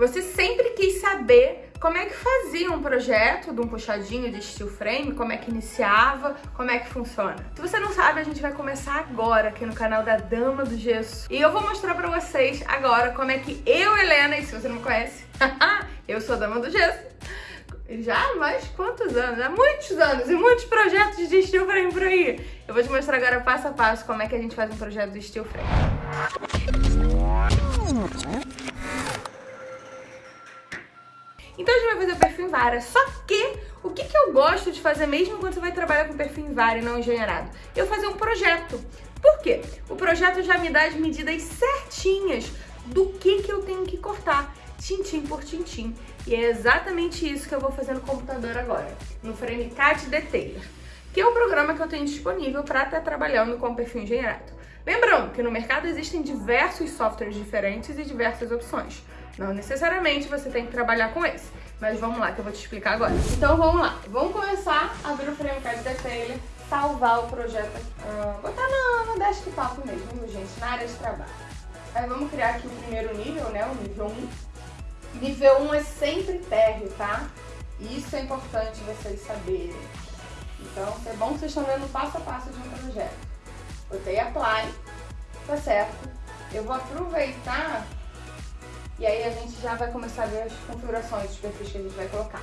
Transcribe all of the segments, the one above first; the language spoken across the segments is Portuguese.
Você sempre quis saber como é que fazia um projeto de um puxadinho de steel frame, como é que iniciava, como é que funciona. Se você não sabe, a gente vai começar agora aqui no canal da Dama do Gesso. E eu vou mostrar pra vocês agora como é que eu, Helena, e se você não me conhece, eu sou a Dama do Gesso, já há mais quantos anos? Há muitos anos e muitos projetos de steel frame por aí. Eu vou te mostrar agora passo a passo como é que a gente faz um projeto de steel frame. Então a gente vai fazer o perfil em vara, só que o que, que eu gosto de fazer mesmo quando você vai trabalhar com perfil em vara e não engenheirado? Eu fazer um projeto. Por quê? O projeto já me dá as medidas certinhas do que, que eu tenho que cortar, tintim por tintim. E é exatamente isso que eu vou fazer no computador agora, no FrameCAD Detailer, que é o programa que eu tenho disponível para estar trabalhando com perfil engenheirado. Lembrando que no mercado existem diversos softwares diferentes e diversas opções. Não necessariamente você tem que trabalhar com esse. Mas vamos lá, que eu vou te explicar agora. Então vamos lá. Vamos começar a abrir o FrameCAD Detailer, salvar o projeto, uh, botar no, no desktop mesmo, gente, na área de trabalho. Aí vamos criar aqui o primeiro nível, né, o nível 1. Nível 1 é sempre térreo, tá? Isso é importante vocês saberem. Então, é bom que vocês estão vendo passo a passo de um projeto. Botei Apply, tá certo? Eu vou aproveitar e aí a gente já vai começar a ver as configurações dos perfis que a gente vai colocar.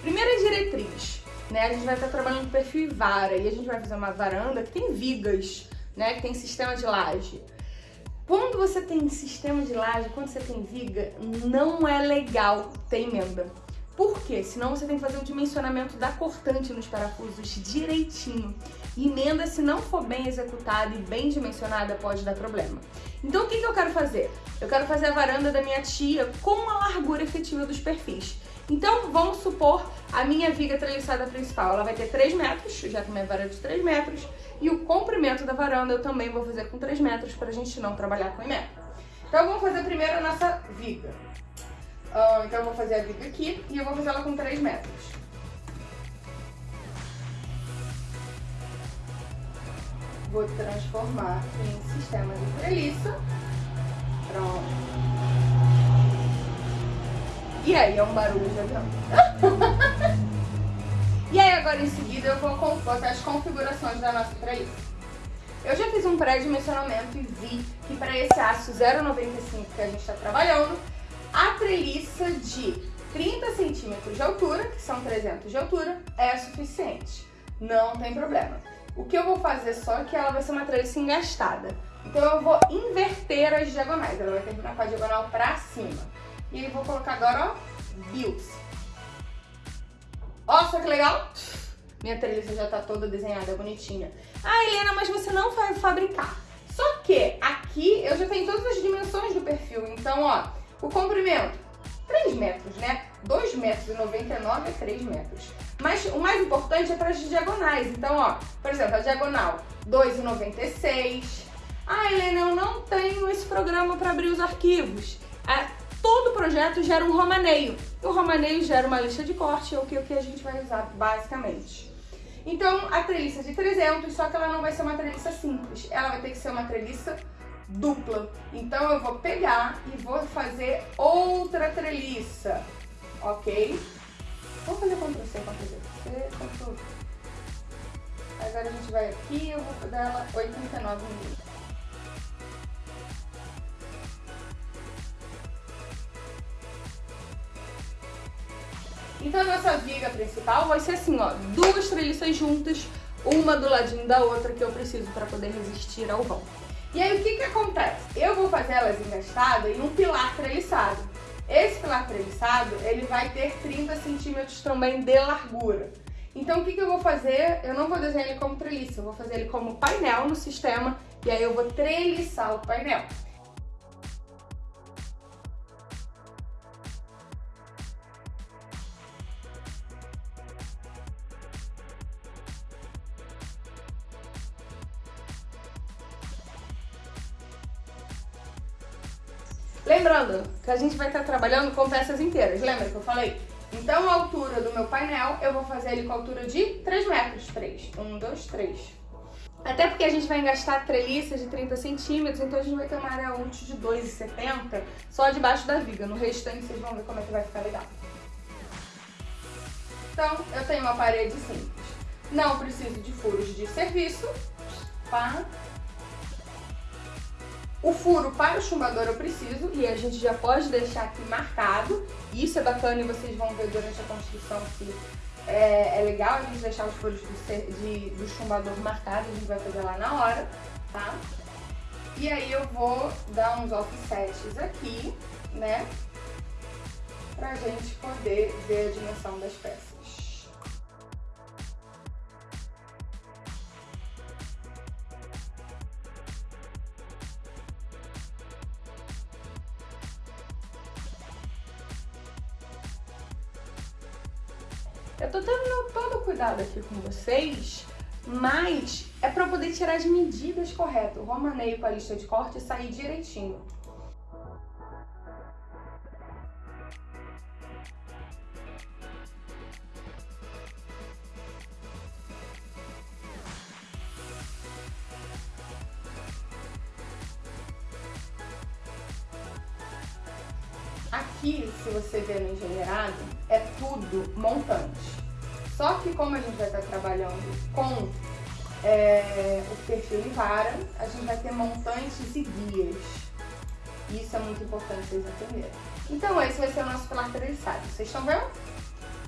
Primeira diretriz, né? A gente vai estar trabalhando com perfil vara e a gente vai fazer uma varanda que tem vigas, né? Que tem sistema de laje. Quando você tem sistema de laje, quando você tem viga, não é legal ter emenda. Por quê? Senão você tem que fazer o dimensionamento da cortante nos parafusos direitinho. Emenda, se não for bem executada e bem dimensionada, pode dar problema. Então o que, que eu quero fazer? Eu quero fazer a varanda da minha tia com a largura efetiva dos perfis. Então, vamos supor a minha viga treliçada principal. Ela vai ter 3 metros, já que minha varanda é de 3 metros. E o comprimento da varanda eu também vou fazer com 3 metros para a gente não trabalhar com emenda. Então, vamos fazer primeiro a nossa viga. Uh, então, eu vou fazer a viga aqui e eu vou fazer ela com 3 metros. Vou transformar em sistema de treliça. Pronto. E aí, é um barulho de avião. e aí, agora em seguida, eu vou botar as configurações da nossa treliça. Eu já fiz um pré-dimensionamento e vi que para esse aço 0,95 que a gente está trabalhando, a treliça de 30 centímetros de altura, que são 300 de altura, é suficiente. Não tem problema. O que eu vou fazer só é que ela vai ser uma treliça engastada. Então eu vou inverter as diagonais. Ela vai terminar com a diagonal pra cima. E eu vou colocar agora, ó. Ó, só que legal? Minha treliça já tá toda desenhada, bonitinha. Ah, Helena, mas você não vai fabricar. Só que aqui eu já tenho todas as dimensões do perfil. Então, ó, o comprimento, 3 metros, né? 2 metros e 99 é 3 metros. Mas o mais importante é para as diagonais. Então, ó, por exemplo, a diagonal 2,96. Ah, Helena, eu não tenho esse programa para abrir os arquivos. É, todo projeto gera um romaneio. O romaneio gera uma lista de corte, ou que o que a gente vai usar basicamente. Então, a treliça de 300, só que ela não vai ser uma treliça simples. Ela vai ter que ser uma treliça dupla. Então, eu vou pegar e vou fazer outra treliça, ok? Vamos fazer Ctrl C, Ctrl. C, Ctrl V. Agora a gente vai aqui eu vou dar ela 89 milímetros. Então a nossa viga principal vai ser assim, ó, duas treliças juntas, uma do ladinho da outra que eu preciso para poder resistir ao vão. E aí o que que acontece? Eu vou fazer elas engastadas em um pilar treliçado. Esse pilar treliçado, ele vai ter 30 centímetros também de largura. Então o que, que eu vou fazer? Eu não vou desenhar ele como treliça, eu vou fazer ele como painel no sistema e aí eu vou treliçar o painel. Lembrando que a gente vai estar trabalhando com peças inteiras, lembra que eu falei? Então a altura do meu painel, eu vou fazer ele com a altura de 3 metros. 3. 1, 2, 3. Até porque a gente vai engastar treliças de 30 centímetros, então a gente vai ter uma área útil de 2,70 só debaixo da viga. No restante vocês vão ver como é que vai ficar legal. Então, eu tenho uma parede simples. Não preciso de furos de serviço. Pá. O furo para o chumbador eu preciso e a gente já pode deixar aqui marcado. Isso é bacana e vocês vão ver durante a construção que é, é legal a gente deixar os furos do, de, do chumbador marcados, a gente vai fazer lá na hora, tá? E aí eu vou dar uns offsets aqui, né? Pra gente poder ver a dimensão das peças. Aqui com vocês, mas é pra poder tirar as medidas corretas. Romaneio com a lista de corte e sair direitinho. Aqui, se você ver no engenheirado, é tudo montante. Só que como a gente vai estar trabalhando com é, o perfil em vara, a gente vai ter montantes e guias. Isso é muito importante vocês entenderem. Então esse vai ser o nosso pilar treliçado. Vocês estão vendo?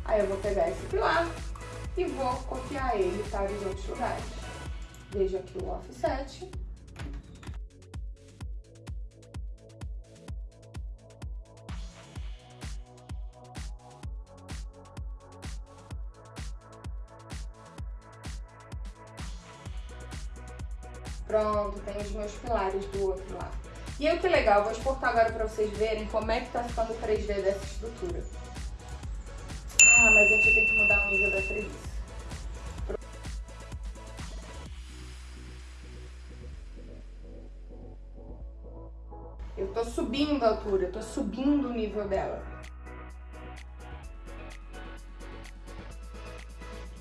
Aí eu vou pegar esse pilar e vou copiar ele para os outros lugares. Veja aqui o offset. Pronto, tem os meus pilares do outro lado. E aí o que legal, vou exportar agora para vocês verem como é que tá ficando o 3D dessa estrutura. Ah, mas a gente tem que mudar o nível da treliça. Eu tô subindo a altura, eu tô subindo o nível dela.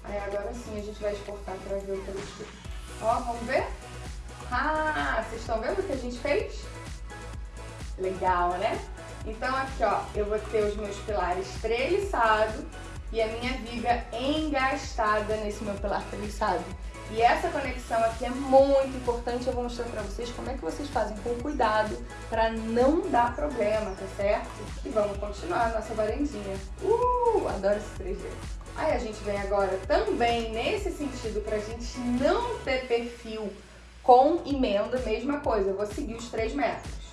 Aí agora sim a gente vai exportar para ver o 3D. Ó, vamos ver? Vocês estão vendo o que a gente fez? Legal, né? Então aqui, ó, eu vou ter os meus pilares treliçados e a minha viga engastada nesse meu pilar treliçado. E essa conexão aqui é muito importante, eu vou mostrar pra vocês como é que vocês fazem com cuidado pra não dar problema, tá certo? E vamos continuar a nossa varandinha. Uh, adoro esse 3D. Aí a gente vem agora também nesse sentido pra gente não ter perfil com emenda, mesma coisa, eu vou seguir os 3 metros.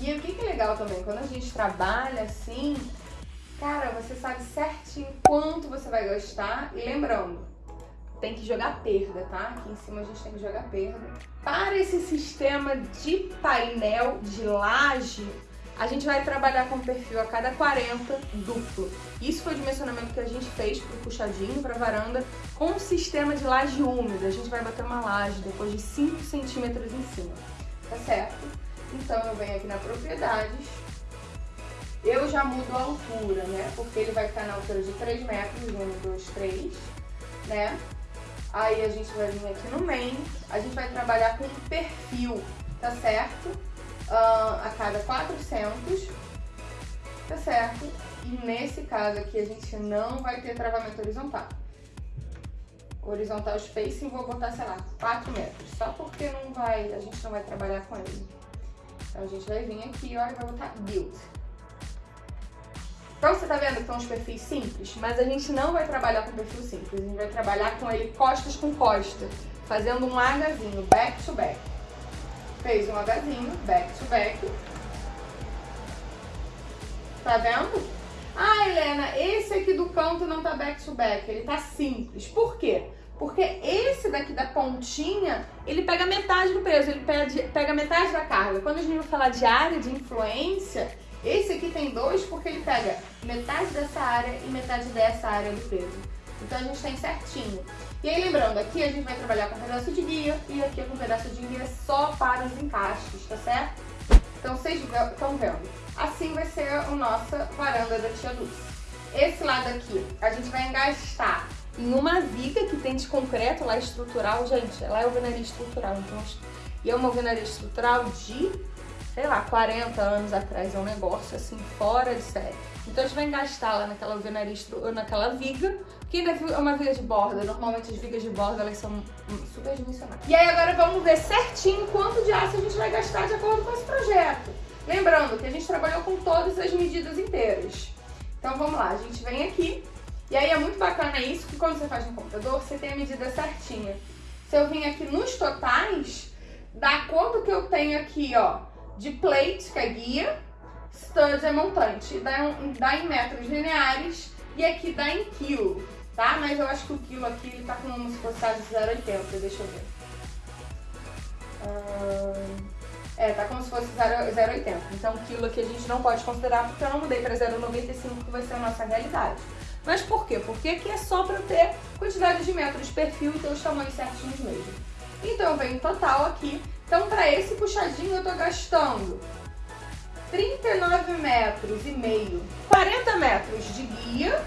E o que, que é legal também, quando a gente trabalha assim, cara, você sabe certinho quanto você vai gastar. E lembrando, tem que jogar perda, tá? Aqui em cima a gente tem que jogar perda. Para esse sistema de painel de laje, a gente vai trabalhar com perfil a cada 40 duplo. Isso foi o dimensionamento que a gente fez pro puxadinho, pra varanda, com um sistema de laje úmida. A gente vai bater uma laje depois de 5 centímetros em cima, tá certo? Então eu venho aqui na propriedades, eu já mudo a altura, né? Porque ele vai ficar na altura de 3 metros, 1, 2, 3, né? Aí a gente vai vir aqui no main, a gente vai trabalhar com perfil, tá certo? Uh, a cada 400, tá certo? E nesse caso aqui a gente não vai ter travamento horizontal. Horizontal spacing vou botar, sei lá, 4 metros, só porque não vai, a gente não vai trabalhar com ele. Então a gente vai vir aqui e vai botar build. Então você tá vendo que são os perfis simples, mas a gente não vai trabalhar com perfil simples, a gente vai trabalhar com ele costas com costa, fazendo um Hzinho, back to back. Fez um Hzinho, back to back. Tá vendo? Ah, Helena, esse aqui do canto não tá back to back, ele tá simples. Por quê? Porque esse daqui da pontinha, ele pega metade do peso, ele pega metade da carga. Quando a gente vai falar de área de influência, esse aqui tem dois porque ele pega metade dessa área e metade dessa área do peso. Então a gente tem certinho. E aí lembrando, aqui a gente vai trabalhar com um pedaço de guia e aqui com um pedaço de guia só para os encaixes, tá certo? Então vocês estão vendo. Assim vai ser a nossa varanda da Tia Lúcia. Esse lado aqui, a gente vai engastar em uma viga que tem de concreto lá estrutural. Gente, lá é alvenaria estrutural, então... E é uma alvenaria estrutural de, sei lá, 40 anos atrás. É um negócio, assim, fora de série. Então a gente vai engastar lá naquela alvenaria, naquela viga, que ainda é uma viga de borda. Normalmente as vigas de borda, elas são super dimensionadas. E aí agora vamos ver certinho quanto de aço a gente vai gastar de acordo com esse projeto. Lembrando que a gente trabalhou com todas as medidas inteiras. Então vamos lá, a gente vem aqui, e aí é muito bacana isso, que quando você faz no computador, você tem a medida certinha. Se eu vim aqui nos totais, dá quanto que eu tenho aqui, ó, de plate, que é guia, stud é montante, dá, dá em metros lineares, e aqui dá em quilo, tá? Mas eu acho que o quilo aqui, ele tá como se fosse 0,80, deixa eu ver. Uh... É, tá como se fosse 0,80. Então, quilo aqui a gente não pode considerar porque eu não mudei para 0,95, que vai ser a nossa realidade. Mas por quê? Porque aqui é só para ter quantidade de metros de perfil e ter os tamanhos certinhos mesmo. Então, eu venho total aqui. Então, para esse puxadinho, eu tô gastando 39 metros e meio, 40 metros de guia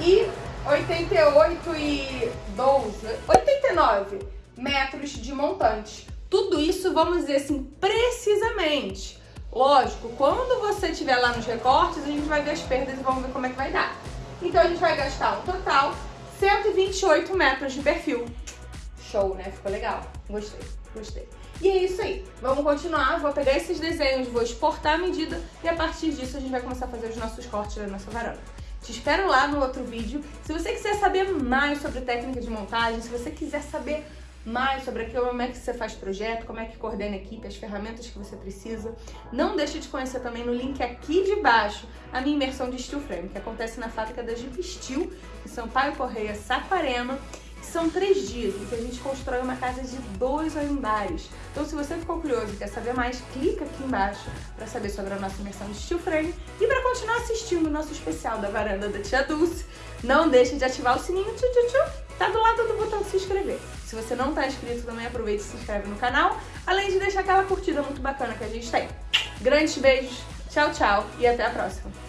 e 88 e 12, 89 metros de montante. Tudo isso, vamos dizer assim, precisamente. Lógico, quando você estiver lá nos recortes, a gente vai ver as perdas e vamos ver como é que vai dar. Então a gente vai gastar um total 128 metros de perfil. Show, né? Ficou legal? Gostei, gostei. E é isso aí. Vamos continuar, vou pegar esses desenhos, vou exportar a medida e a partir disso a gente vai começar a fazer os nossos cortes da nossa varanda. Te espero lá no outro vídeo. Se você quiser saber mais sobre técnica de montagem, se você quiser saber mais sobre aquilo, como é que você faz projeto, como é que coordena a equipe, as ferramentas que você precisa. Não deixe de conhecer também no link aqui de baixo a minha imersão de Steel Frame, que acontece na fábrica da Jeep Steel, em Sampaio Correia, Saquarema. São três dias em que a gente constrói uma casa de dois andares. Então, se você ficou curioso e quer saber mais, clica aqui embaixo para saber sobre a nossa imersão de Steel Frame e para continuar assistindo o nosso especial da varanda da Tia Dulce. Não deixe de ativar o sininho, tchu, tchu, tchu, tá do lado do botão se inscrever. Se você não tá inscrito, também aproveita e se inscreve no canal, além de deixar aquela curtida muito bacana que a gente tem. Grandes beijos, tchau, tchau e até a próxima.